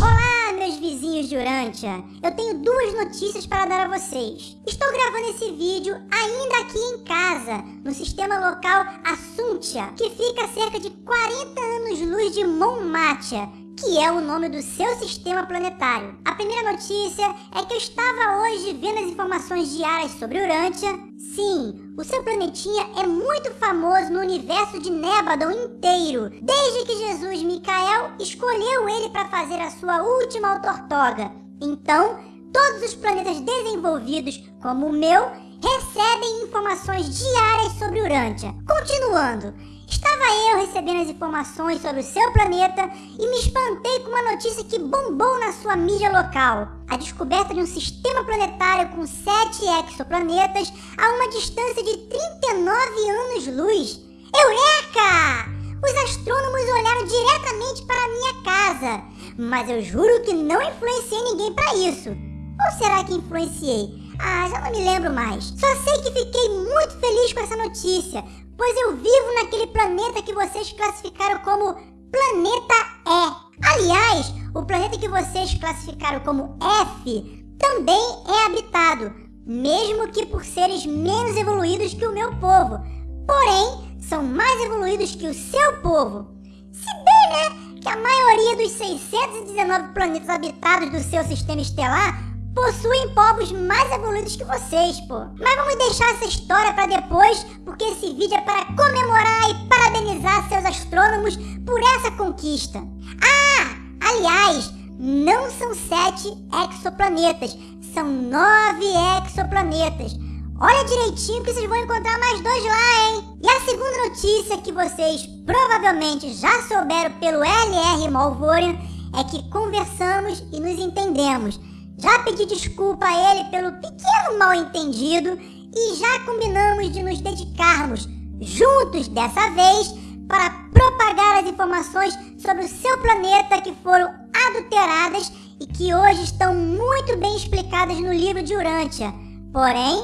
Olá, meus vizinhos de. Eu tenho duas notícias para dar a vocês. Estou gravando esse vídeo ainda aqui em casa, no sistema local Assuntia, que fica a cerca de 40 anos-luz de Monmatia, que é o nome do seu sistema planetário. A primeira notícia é que eu estava hoje vendo as informações diárias sobre Urântia. Sim, o seu planetinha é muito famoso no universo de Nébadon inteiro, desde que Jesus Micael escolheu ele para fazer a sua última autortoga. Então, todos os planetas desenvolvidos, como o meu, recebem informações diárias sobre Urântia. Continuando, Estava eu recebendo as informações sobre o seu planeta e me espantei com uma notícia que bombou na sua mídia local. A descoberta de um sistema planetário com sete exoplanetas a uma distância de 39 anos-luz. Eureka! Os astrônomos olharam diretamente para a minha casa, mas eu juro que não influenciei ninguém para isso. Ou será que influenciei? Ah, já não me lembro mais. Só sei que fiquei muito feliz com essa notícia, pois eu vivo naquele planeta que vocês classificaram como Planeta E. Aliás, o planeta que vocês classificaram como F também é habitado, mesmo que por seres menos evoluídos que o meu povo. Porém, são mais evoluídos que o seu povo. Se bem, né, que a maioria dos 619 planetas habitados do seu sistema estelar possuem povos mais evoluídos que vocês, pô. Mas vamos deixar essa história para depois, porque esse vídeo é para comemorar e parabenizar seus astrônomos por essa conquista. Ah, aliás, não são sete exoplanetas, são nove exoplanetas. Olha direitinho que vocês vão encontrar mais dois lá, hein? E a segunda notícia que vocês provavelmente já souberam pelo LR Malvorian é que conversamos e nos entendemos. Já pedi desculpa a ele pelo pequeno mal entendido e já combinamos de nos dedicarmos juntos dessa vez para propagar as informações sobre o seu planeta que foram adulteradas e que hoje estão muito bem explicadas no livro de Urântia. Porém,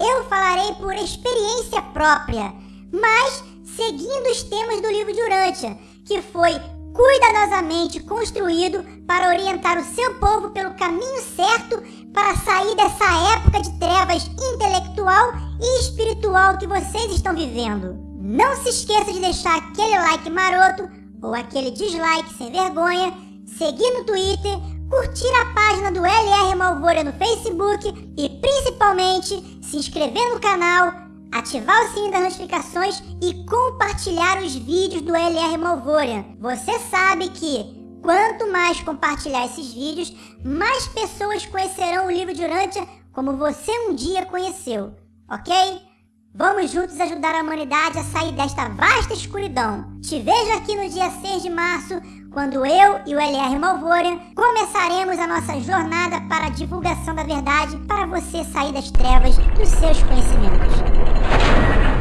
eu falarei por experiência própria, mas seguindo os temas do livro de Urântia, que foi cuidadosamente construído para orientar o seu povo pelo caminho certo para sair dessa época de trevas intelectual e espiritual que vocês estão vivendo. Não se esqueça de deixar aquele like maroto ou aquele dislike sem vergonha, seguir no Twitter, curtir a página do LR Malvora no Facebook e principalmente se inscrever no canal ativar o sininho das notificações e compartilhar os vídeos do LR Malvoria. Você sabe que quanto mais compartilhar esses vídeos, mais pessoas conhecerão o livro de Urântia como você um dia conheceu, ok? Vamos juntos ajudar a humanidade a sair desta vasta escuridão. Te vejo aqui no dia 6 de março, quando eu e o LR Malvoria começaremos a nossa jornada para a divulgação da verdade para você sair das trevas dos seus conhecimentos.